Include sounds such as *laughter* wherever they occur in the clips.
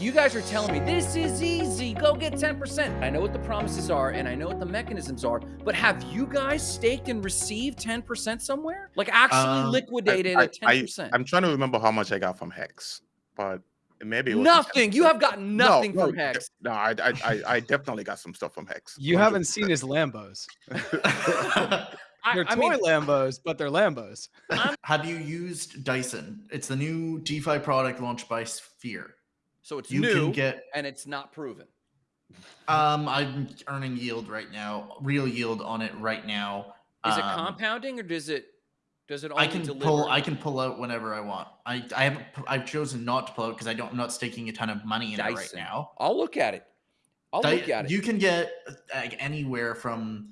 You guys are telling me this is easy. Go get 10%. I know what the promises are and I know what the mechanisms are, but have you guys staked and received 10% somewhere? Like actually Um, liquidated I, at 10%? I, am trying to remember how much I got from Hex, but maybe it wasn't nothing. You have gotten nothing no, from de- Hex. No, I, I, I, I definitely got some stuff from Hex. You haven't seen his Lambos. *laughs* They're I toy mean, Lambos, but they're Lambos. *laughs* Have you used Dyson? It's the new DeFi product launched by Sphere. So it's You new can get and it's not proven. um I'm earning yield right now, real yield on it right now. Is it Um, compounding or does it does it only I can deliver? pull I can pull out whenever I want. I I haven't I've chosen not to pull out because I don't I'm not staking a ton of money in it right now. I'll look at it. I'll Di- look at it. You can get like anywhere from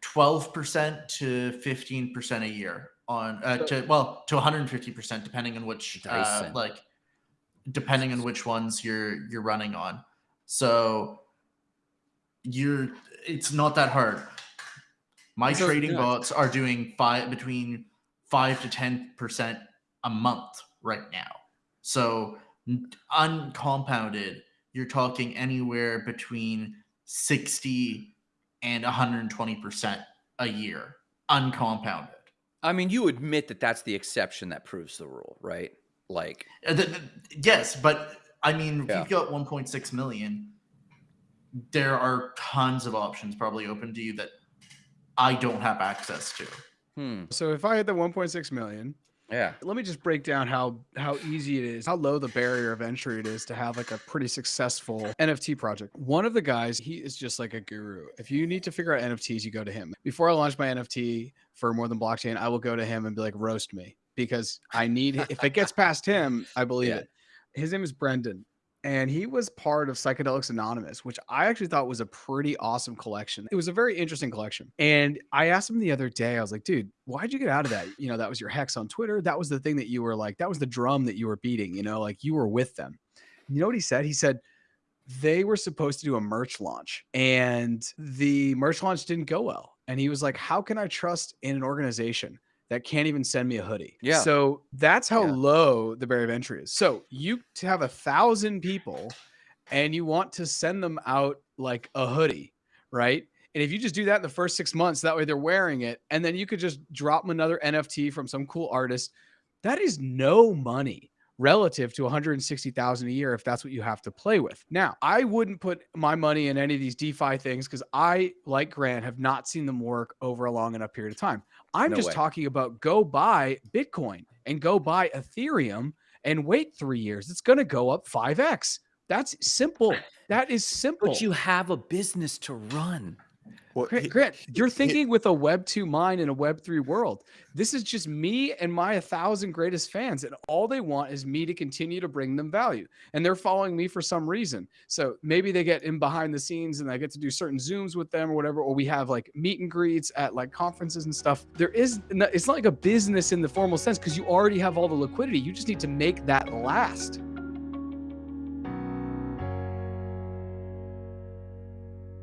12% to 15% a year on uh, So- to well to 150% depending on which uh, like depending on which ones you're you're running on. So you're it's not that hard. My So- trading yeah. bots are doing five between 5 to 10% a month right now. So uncompounded, you're talking anywhere between 60 and 120% a year uncompounded. I mean, you admit that that's the exception that proves the rule, right? Like, Uh, th- th- yes, but I mean, if Yeah. you've got 1.6 million, there are tons of options probably open to you that I don't have access to. hmm, So if I had the 1.6 million, yeah. let me just break down how how easy it is, how low the barrier of entry it is to have like a pretty successful NFT project. One of the guys, he is just like a guru. If you need to figure out NFTs, you go to him. Before I launch my NFT for more than blockchain, I will go to him and be like, roast me because I need. if it gets *laughs* past him, I believe Yeah. it. His name is Brendan. And he was part of Psychedelics Anonymous, which I actually thought was a pretty awesome collection. It was a very interesting collection. And I asked him the other day, I was like, dude, why'd you get out of that? You know, that was your hex on Twitter. That was the thing that you were like, that was the drum that you were beating, you know, like you were with them. You know what he said? He said, they were supposed to do a merch launch and the merch launch didn't go well. And he was like, How can I trust in an organization that can't even send me a hoodie? Yeah. So that's how Yeah. low the barrier of entry is. So you have a thousand people and you want to send them out like a hoodie, right? And if you just do that in the first six months, that way they're wearing it, and then you could just drop them another NFT from some cool artist. That is no money relative to 160,000 a year if that's what you have to play with. Now, I wouldn't put my money in any of these DeFi things because I, like Grant, have not seen them work over a long enough period of time. I'm No just way. talking about go buy Bitcoin and go buy Ethereum and wait three years. It's going to go up 5x. That's simple. That is simple. But you have a business to run. Well, Grant, he- Grant, you're he- thinking with a Web 2 mind in a Web 3 world. This is just me and my 1,000 greatest fans. And all they want is me to continue to bring them value. And they're following me for some reason. So maybe they get in behind the scenes and I get to do certain Zooms with them or whatever. Or we have like meet and greets at like conferences and stuff. There is, it's not like a business in the formal sense because you already have all the liquidity. You just need to make that last.